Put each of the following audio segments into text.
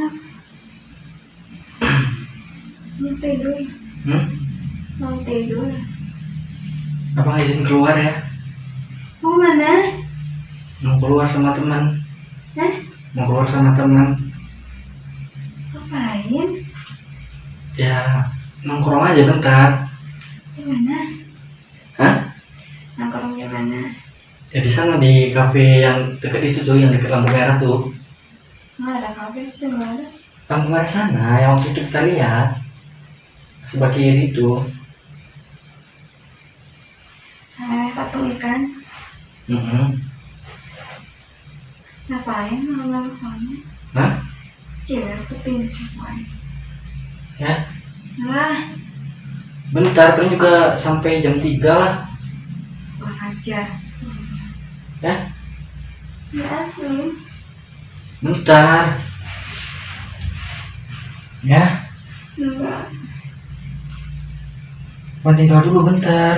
Ngarap. Mau tidur. hmm? Mau tidur. apa izin keluar ya Mau mana? mau keluar sama teman Hah? mau keluar sama teman Ngapain? ya nongkrong aja bentar Di mana? Hah? Nongkrong di mana? ya di sana di kafe yang dekat itu tuh yang dekat lampu merah tuh Nggak ada kafe sih, lampu merah sana yang waktu itu kita lihat sebelah kiri itu Saya patung ikan. mm Ngapain malam-malam sana? Hah? Cewek kuping semua. ya Lah, bentar paling juga sampai jam 3 lah kurang ajar. ya Ya, Asin. Bentar ya mau tinggal dulu bentar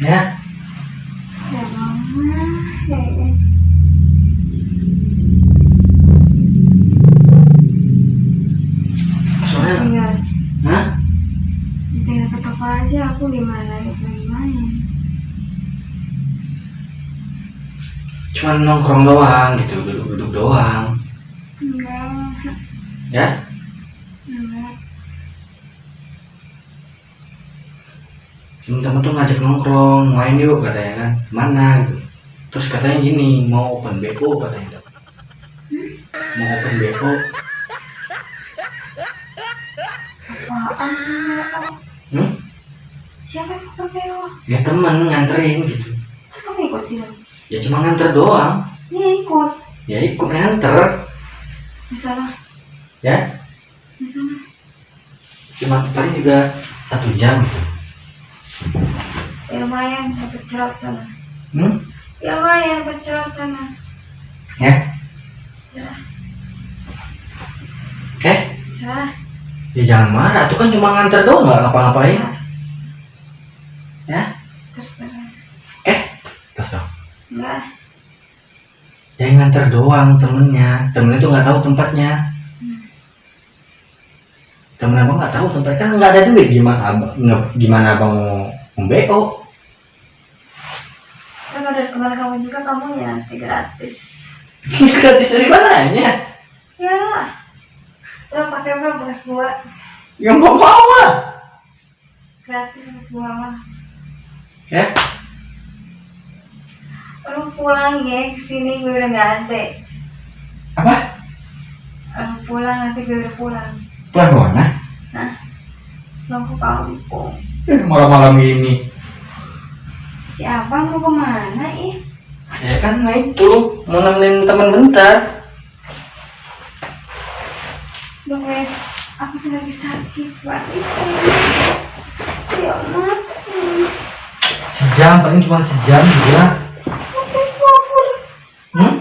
ya Ya. Ya, ya. soalnya Hah? tinggal ke toko aja. Aku gimana? Gimana? Cuman nongkrong doang gitu duduk-duduk doang Enggak. ya Enggak. temen-temen tuh ngajak nongkrong main yuk katanya kan mana gitu terus katanya gini mau open BO katanya mau open BO Apaan hmm? Siapa yang pakai lo? ya temen nganterin gitu Siapa yang ikut dia? Ya cuma nganter doang Dia ikut. ya ikut nganter Di sana. ya Di sana. cuma paling juga satu jam gitu Ya lumayan dapat cerot sana. hmm? Ya lumayan dapat cerot sana. ya Ya, eh cerah. ya jangan marah tuh kan cuma nganter doang nggak ngapa-ngapain ya terus Enggak. yang nganter doang temennya temennya tuh nggak tahu tempatnya Hmm. temen abang nggak tahu tempat kan nggak ada duit gimana abang nge- gimana abang mau membo Kan dari kemarin kamu juga kamu ya gratis. gratis dari mananya Ya lah. Lo pakai berapa bekas gua? yang mau mau lah Gratis gua mah. ya pulang ya ke sini gue udah nggak ada. apa Lo pulang nanti gue udah pulang. pulang ke mana Nah, lo ke kampung. Eh, malam-malam ini Si abang mau ke mana ih? ya kan nah itu mau nemenin temen bentar Lo gue, aku lagi sakit banget. Ya Allah. Hmm. sejam paling cuma sejam juga Mas kan kabur. hmm?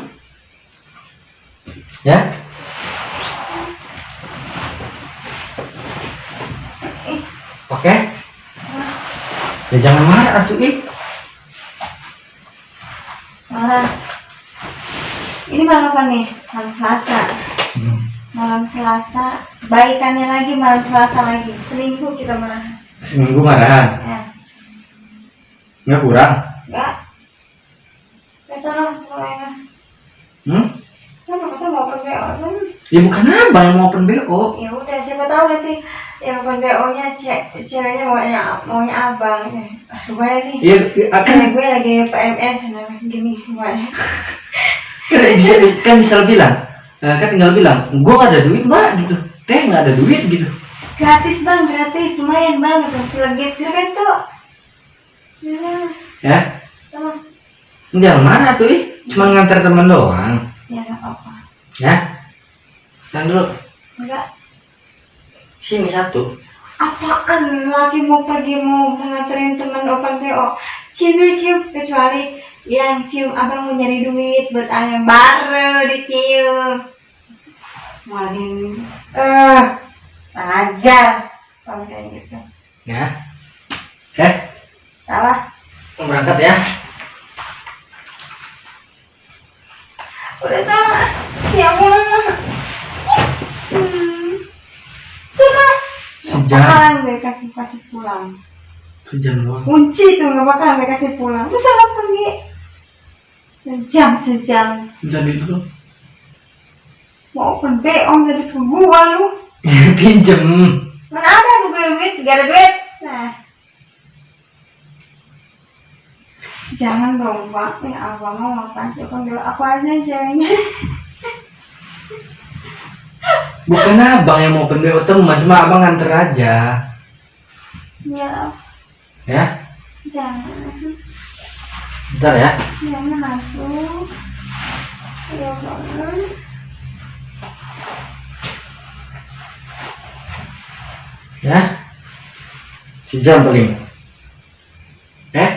Ya Oke? Ya jangan marah atuh ih. Malam. Ini malam apa nih? Malam Selasa. Hmm. Malam Selasa. Baikannya lagi malam Selasa lagi. Seminggu kita marah. Seminggu marahan. Ya. Nggak kurang. Enggak. Ya sana, mulai Hmm? Sana kita mau open BO kan? Ya bukan abang yang mau open BO. Ya udah, siapa tahu nanti yang open BO-nya cek ceweknya maunya maunya abang. Ya. Aduh, banyak nih. Akan Cewek gue lagi PMS, nah gini banyak. kan bisa, kan bisa bilang. Nah, kan tinggal bilang, gua nggak ada duit mbak gitu. Teh nggak ada duit gitu. Gratis bang, gratis, lumayan bang, gitu. Selagi silakan tuh. Ya, Ya, sama. jangan marah tuh ih. Cuma ngantar teman doang. Ya nggak apa-apa. Ya. Dan dulu Enggak. sini satu. Apaan lagi mau pergi mau menganterin teman open BO? Cium dulu cium, kecuali yang cium abang mau nyari duit buat ayam baru dicium. Malin, eh, ajar, kalau kayak gitu. Ya. Eh, Salah, berangkat ya. Udah salah. Siapa? Hmm. Sudah. Sejam. Bakalan gue kasih kasih pulang. Sejam doang. Kunci tuh nggak bakalan gue kasih pulang. Terus sama pergi. Sejam sejam. Jadi dulu. Mau open BO jadi gua lu. Pinjem. Mana ada gue duit, gak ada duit. Nah. Jangan dong, Pak. Ya, abang mau makan sih. Panggil aku aja ceweknya. Bukan abang yang mau BO teman, cuma abang nganter aja. Ya, Ya, jangan. bentar ya. Jangan aku. Ya, banget. Ya. Sejam paling. Eh,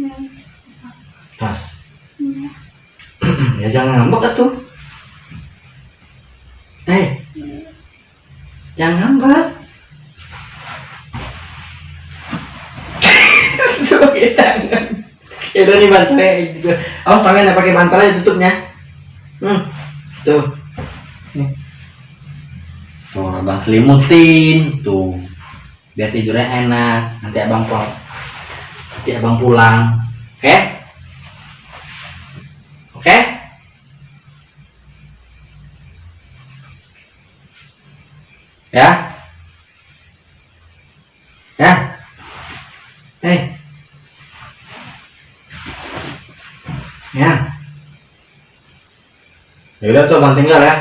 Hmm. tas. Hmm. ya ngambek atuh. Eh. Jangan ngambek. Tuh pakai tangan. Ya udah nih bantalnya gitu. Awas tangannya pakai bantalnya tutupnya. Hmm. Tuh. Nih. Tuh, abang selimutin tuh. Biar tidurnya enak. Nanti abang pulang. Nanti abang pulang. Oke? Oke? Ya? Ya? Eh. Ya. Ya udah tuh abang tinggal ya.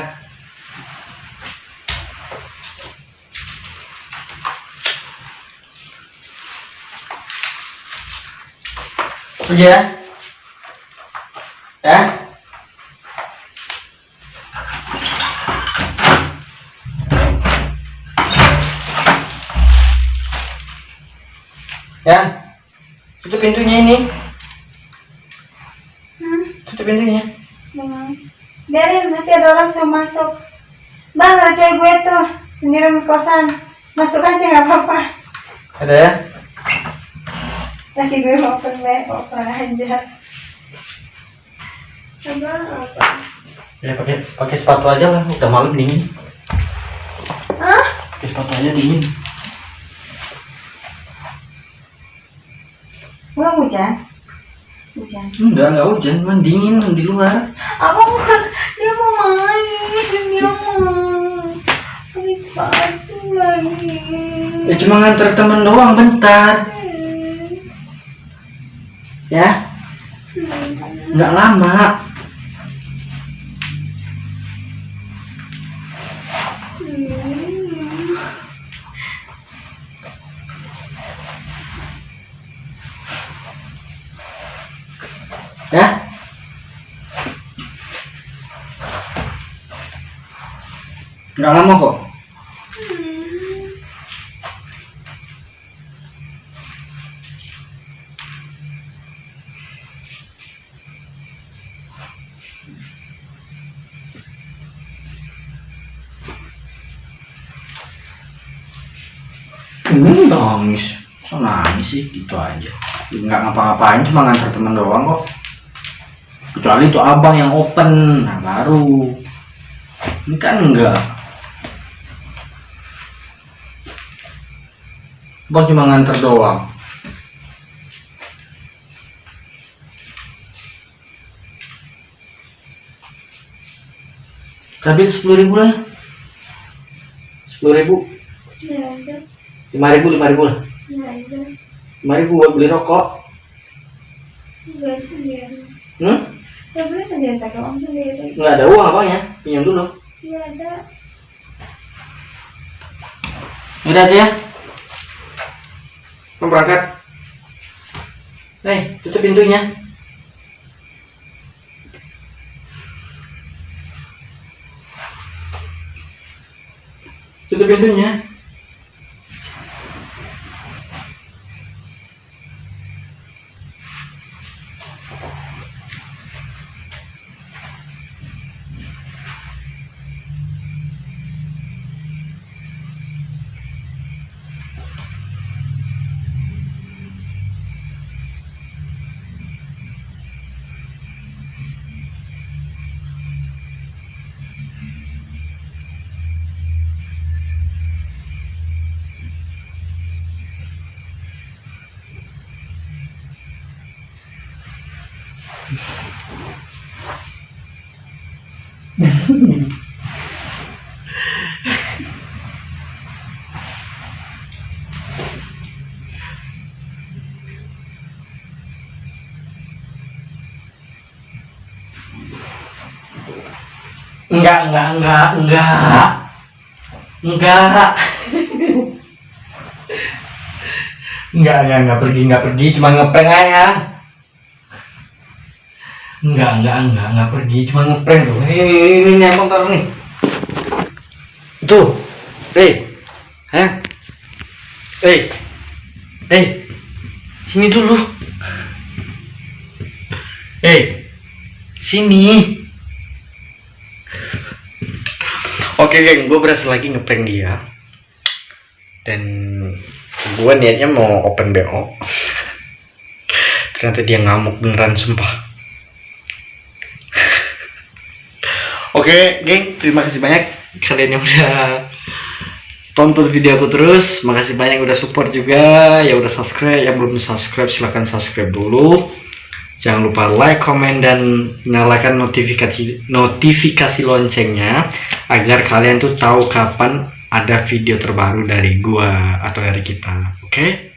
Pergi ya. Ya. Ya. Tutup pintunya ini. Hmm. Tutup pintunya. Bang. Biarin nanti ada orang yang masuk. Bang, cewek gue tuh sendirian di kosan. Masuk aja nggak apa-apa. Ada ya? Lagi gue mau BO, open aja. Apa? Ya pakai pakai sepatu aja lah. Udah malam dingin. Hah? Pakai sepatu aja dingin. Belum hujan? Hujan. Enggak, enggak hujan, cuman dingin di luar. Apa? Dia mau main, dia mau. Pagi lagi. Ya cuma nganter temen doang bentar. Ya, nggak lama. Nggak lama kok. Hmm, nangis. So nangis sih gitu aja. Nggak ngapa-ngapain cuma ngantar temen doang kok. Kecuali itu abang yang open, nah baru. Ini kan enggak. Abang cuma ngantar doang. Tapi sepuluh ribu lah. Sepuluh ribu, Ya ada, lima ribu, lima ribu lah. ya ada. Lima ribu buat beli rokok. Sendiri. Hmm? Sendiri uang sendiri. Nggak ada uang abang ya, pinjam dulu. Ya ada. Udah aja ya. Mau berangkat. Hei, tutup pintunya. Tutup pintunya. Enggak, enggak, enggak, enggak. Enggak. enggak, enggak, enggak pergi, enggak pergi, cuma ngeprank aja. Enggak, enggak, enggak, enggak pergi, cuma ngeprank tuh. Ini, ini, ini, ini, taruh nih. Tuh. Hei. Hah? Hei. Hei. Sini dulu. Hei. Sini. Oke geng, gue berhasil lagi ngeprank dia Dan gue niatnya mau open BO Ternyata dia ngamuk beneran sumpah Oke geng, terima kasih banyak Kalian yang udah tonton video aku terus Makasih banyak yang udah support juga Yang udah subscribe, yang belum subscribe silahkan subscribe dulu Jangan lupa like, komen, dan nyalakan notifikasi notifikasi loncengnya agar kalian tuh tahu kapan ada video terbaru dari gua atau dari kita. Oke?